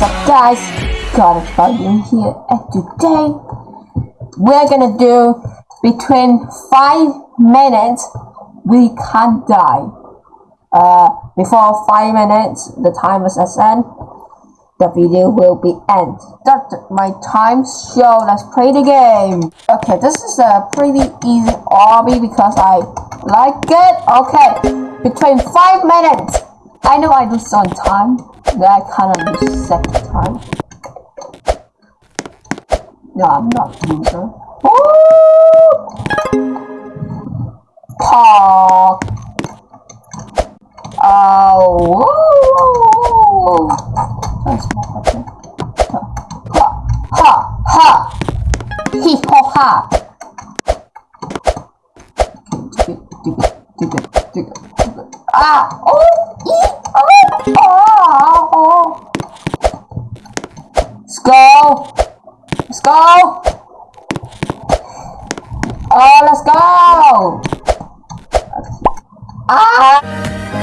guys, got a problem here and today we're gonna do between 5 minutes we can't die. Uh, before 5 minutes the timer says end, the video will be end. That's my time show, let's play the game. Okay, this is a pretty easy obby because I like it. Okay, between 5 minutes. I know I do on time, then I kinda do second time. No, I'm not loser. Oh! Pop. Oh, That's. Ha, ha, ha! Hee ho ha! Ah! Oh! Go! Let's go! Oh, let's go! Ah!